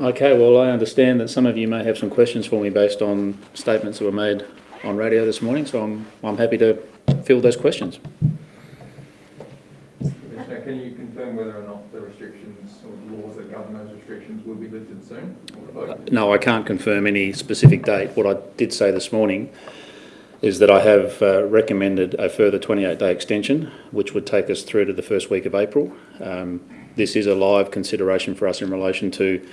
Okay, well, I understand that some of you may have some questions for me based on statements that were made on radio this morning, so I'm, I'm happy to field those questions. Commissioner, can you confirm whether or not the restrictions or the laws that govern those restrictions will be lifted soon? revoked? No, I can't confirm any specific date. What I did say this morning is that I have uh, recommended a further 28-day extension, which would take us through to the first week of April. Um, this is a live consideration for us in relation to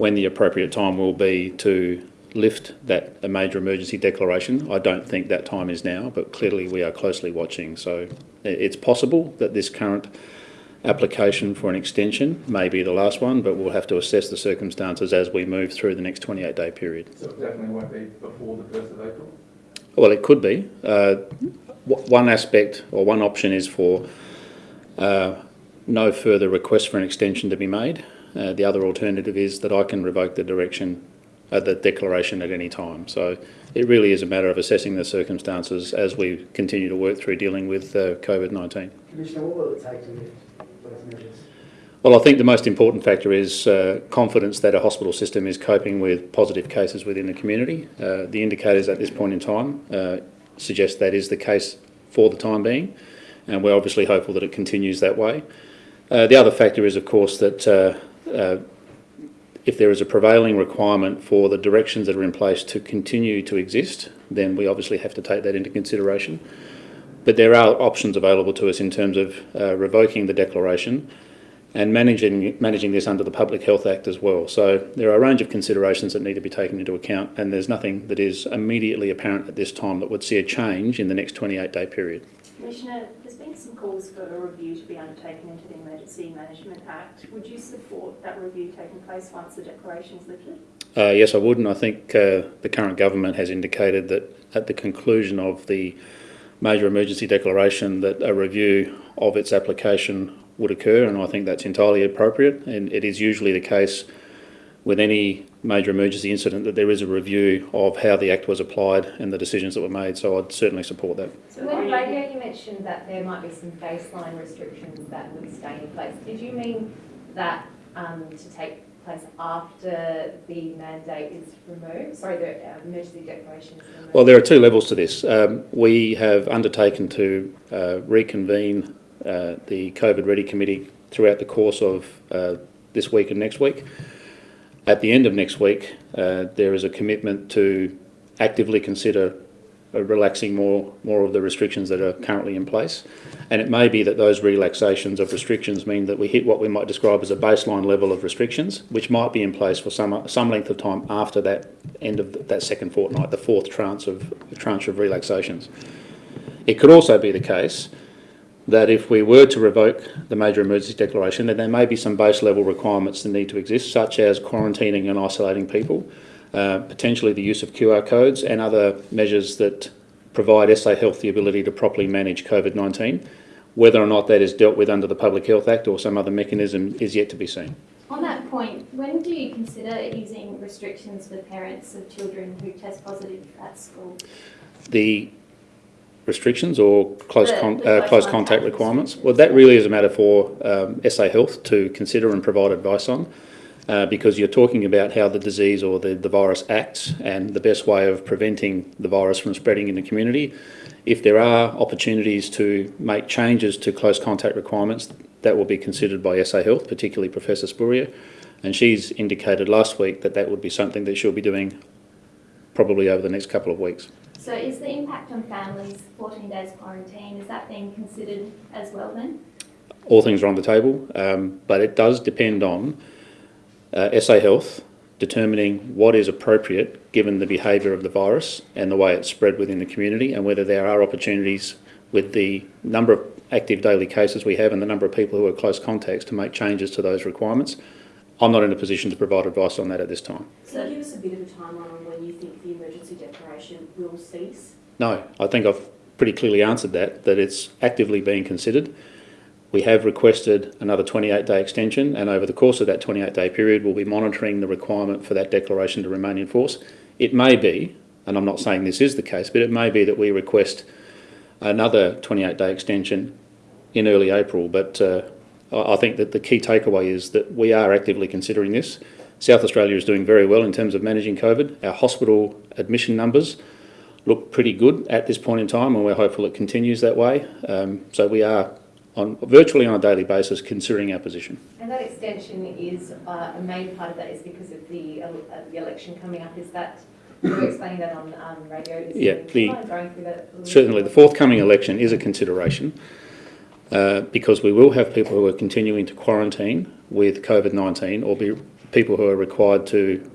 when the appropriate time will be to lift that a major emergency declaration. I don't think that time is now, but clearly we are closely watching. So it's possible that this current application for an extension may be the last one, but we'll have to assess the circumstances as we move through the next 28-day period. So it definitely won't be before the first of April? Well, it could be. Uh, one aspect or one option is for uh, no further request for an extension to be made. Uh, the other alternative is that I can revoke the direction, uh, the declaration at any time. So it really is a matter of assessing the circumstances as we continue to work through dealing with uh, COVID-19. Commissioner, what will it take to lift measures? Well, I think the most important factor is uh, confidence that a hospital system is coping with positive cases within the community. Uh, the indicators at this point in time uh, suggest that is the case for the time being, and we're obviously hopeful that it continues that way. Uh, the other factor is, of course, that uh, if there is a prevailing requirement for the directions that are in place to continue to exist, then we obviously have to take that into consideration. But there are options available to us in terms of uh, revoking the declaration and managing managing this under the Public Health Act as well. So there are a range of considerations that need to be taken into account, and there's nothing that is immediately apparent at this time that would see a change in the next 28-day period. Commissioner, there's been some calls for a review to be undertaken into the Emergency Management Act. Would you support that review taking place once the declaration is lifted? Uh, yes, I would, and I think uh, the current government has indicated that at the conclusion of the major emergency declaration that a review of its application would occur, and I think that's entirely appropriate. And it is usually the case with any major emergency incident that there is a review of how the Act was applied and the decisions that were made, so I'd certainly support that. So When are on you- radio you mentioned that there might be some baseline restrictions that would stay in place. Did you mean that um, to take place after the mandate is removed? Sorry, the uh, emergency declaration is removed? Well, there are two levels to this. Um, we have undertaken to uh, reconvene uh, the COVID Ready Committee throughout the course of uh, this week and next week. At the end of next week, uh, there is a commitment to actively consider uh, relaxing more, more of the restrictions that are currently in place. And it may be that those relaxations of restrictions mean that we hit what we might describe as a baseline level of restrictions, which might be in place for some, some length of time after that end of that second fortnight, the fourth tranche of, tranche of relaxations. It could also be the case that if we were to revoke the major emergency declaration, then there may be some base level requirements that need to exist, such as quarantining and isolating people, uh, potentially the use of QR codes and other measures that provide SA Health the ability to properly manage COVID-19. Whether or not that is dealt with under the Public Health Act or some other mechanism is yet to be seen. On that point, when do you consider easing restrictions for parents of children who test positive at school? The restrictions or close, The- con- the uh, close close contact contact requirements? Well, that really is a matter for um, SA Health to consider and provide advice on. Uh, because you're talking about how the disease or the, the virus acts and the best way of preventing the virus from spreading in the community. If there are opportunities to make changes to close contact requirements, that will be considered by SA Health, particularly Professor Spurrier. And she's indicated last week that that would be something that she'll be doing probably over the next couple of weeks. So is the impact on families, 14 days quarantine, is that being considered as well then? all things are on the table, um, but it does depend on uh, SA Health determining what is appropriate given the behaviour of the virus and the way it's spread within the community, and whether there are opportunities with the number of active daily cases we have and the number of people who are close contacts to make changes to those requirements. I'm not in a position to provide advice on that at this time. Can you give us a bit of a timeline on when you think the will cease? No, I think I've pretty clearly answered that, that it's actively being considered. We have requested another 28-day extension, and over the course of that 28-day period, we'll be monitoring the requirement for that declaration to remain in force. It may be, and I'm not saying this is the case, but it may be that we request another 28-day extension in early April. But uh, I think that the key takeaway is that we are actively considering this. South Australia is doing very well in terms of managing COVID. Our hospital admission numbers look pretty good at this point in time, and we're hopeful it continues that way. Um, so we are on virtually on a daily basis considering our position. And that extension is, uh, a main part of that is because of the, uh, the election coming up, is that, you were explaining that on, um, radio Yeah, the- you mind going through that Certainly, the forthcoming election is a consideration uh, because we will have people who are continuing to quarantine with COVID 19 or be people who are required to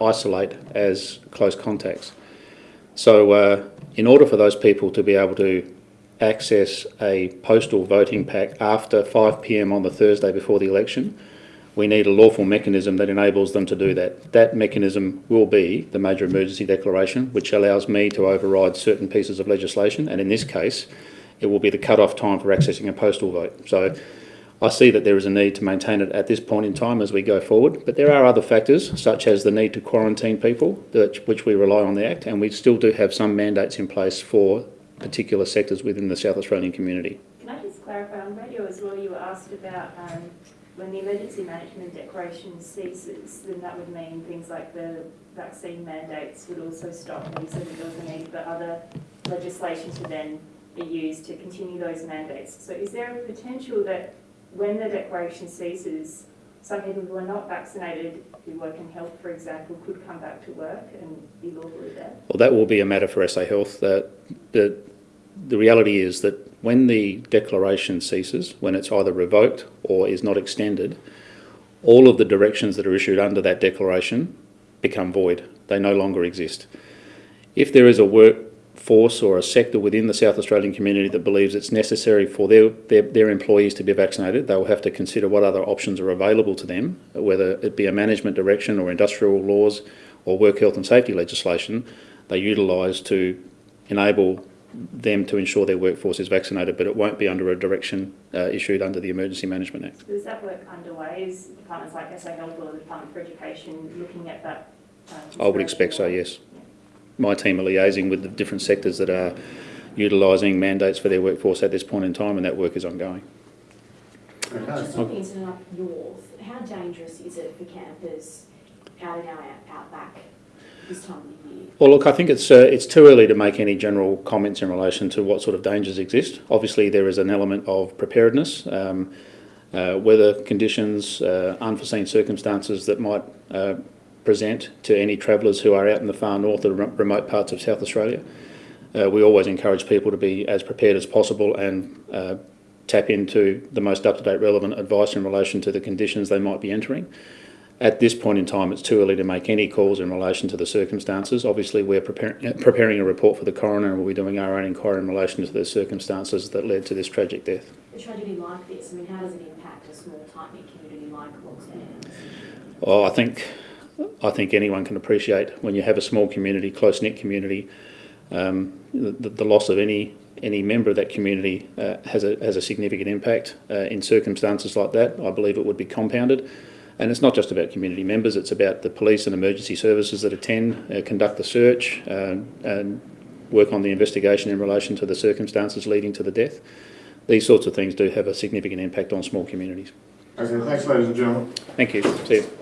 isolate as close contacts. So, uh, in order for those people to be able to access a postal voting pack after 5 pm on the Thursday before the election, we need a lawful mechanism that enables them to do that. That mechanism will be the major emergency declaration, which allows me to override certain pieces of legislation, and in this case, it will be the cut-off time for accessing a postal vote. So I see that there is a need to maintain it at this point in time as we go forward, but there are other factors, such as the need to quarantine people, which we rely on the Act, and we still do have some mandates in place for particular sectors within the South Australian community. Can I just clarify, on radio as well, you were asked about um, when the emergency management declaration ceases, then that would mean things like the vaccine mandates would also stop, and you said that there was a need for other legislation to then be used to continue those mandates. So is there a potential that when the declaration ceases, some people who are not vaccinated, who work in health, for example, could come back to work and be lawfully there? Well, that will be a matter for SA Health. The, the, the reality is that when the declaration ceases, when it's either revoked or is not extended, all of the directions that are issued under that declaration become void. They no longer exist. If there is a workforce or a sector within the South Australian community that believes it's necessary for their, their, their employees to be vaccinated, they will have to consider what other options are available to them, whether it be a management direction or industrial laws or work health and safety legislation they utilise to enable them to ensure their workforce is vaccinated, but it won't be under a direction uh, issued under the Emergency Management Act. So is that work underway? Is departments like SA Health or the Department for Education looking at that? uh, I would expect so, yes. My team are liaising with the different sectors that are utilising mandates for their workforce at this point in time, and that work is ongoing. Uh, Just on the incident up north, how dangerous is it for campers out and out, out back this time of the year? Well, look, I think it's uh, it's too early to make any general comments in relation to what sort of dangers exist. Obviously, there is an element of preparedness, um, uh, weather conditions, uh, unforeseen circumstances that might uh, present to any travellers who are out in the far north or remote parts of South Australia. Uh, we always encourage people to be as prepared as possible and uh, tap into the most up-to-date relevant advice in relation to the conditions they might be entering. At this point in time, it's too early to make any calls in relation to the circumstances. Obviously, we're preparing, preparing a report for the coroner and we'll be doing our own inquiry in relation to the circumstances that led to this tragic death. A tragedy like this, I mean, how does it impact a small tight-knit community like Loxton? Well, I think, I think anyone can appreciate when you have a small community, close-knit community, um, the, the loss of any any member of that community uh, has a has a significant impact. Uh, in circumstances like that, I believe it would be compounded. And it's not just about community members; it's about the police and emergency services that attend, uh, conduct the search, uh, and work on the investigation in relation to the circumstances leading to the death. These sorts of things do have a significant impact on small communities. Okay, thanks ladies and gentlemen. Thank you. See you.